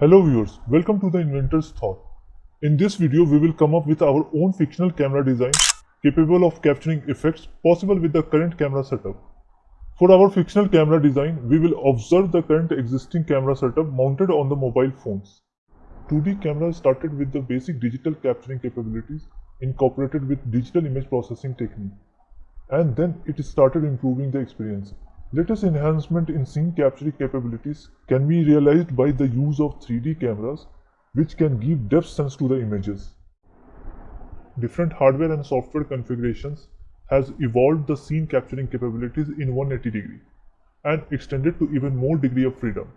Hello viewers, welcome to the Inventor's Thought. In this video, we will come up with our own fictional camera design capable of capturing effects possible with the current camera setup. For our fictional camera design, we will observe the current existing camera setup mounted on the mobile phones. 2D camera started with the basic digital capturing capabilities incorporated with digital image processing technique. And then it started improving the experience. Latest enhancement in scene capturing capabilities can be realized by the use of 3D cameras which can give depth sense to the images. Different hardware and software configurations has evolved the scene capturing capabilities in 180 degree and extended to even more degree of freedom.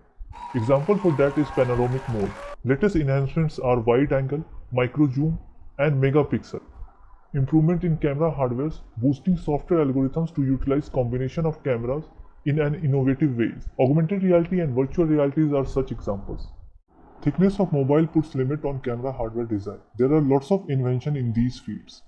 Example for that is panoramic mode. Latest enhancements are wide angle, micro zoom and megapixel. Improvement in camera hardware, boosting software algorithms to utilize combination of cameras in an innovative ways. Augmented reality and virtual realities are such examples. Thickness of mobile puts limit on camera hardware design. There are lots of invention in these fields.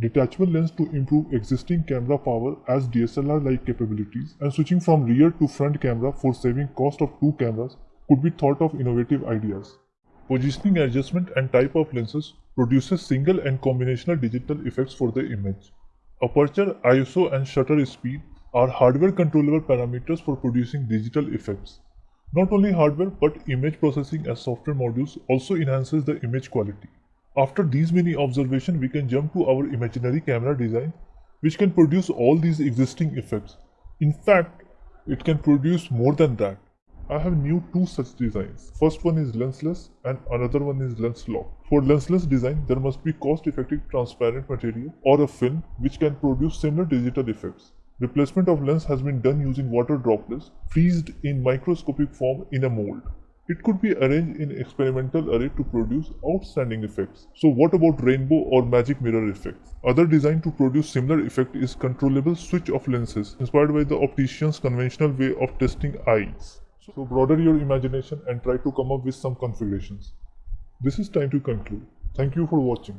Detachable lens to improve existing camera power as DSLR-like capabilities and switching from rear to front camera for saving cost of two cameras could be thought of innovative ideas. Positioning adjustment and type of lenses produces single and combinational digital effects for the image. Aperture, ISO and shutter speed are hardware controllable parameters for producing digital effects. Not only hardware but image processing as software modules also enhances the image quality. After these many observations, we can jump to our imaginary camera design which can produce all these existing effects. In fact, it can produce more than that. I have new two such designs. First one is lensless and another one is lens lock. For lensless design, there must be cost-effective transparent material or a film which can produce similar digital effects. Replacement of lens has been done using water droplets freezed in microscopic form in a mold. It could be arranged in experimental array to produce outstanding effects. So what about rainbow or magic mirror effects? Other design to produce similar effect is controllable switch of lenses inspired by the optician's conventional way of testing eyes. So broaden your imagination and try to come up with some configurations. This is time to conclude. Thank you for watching.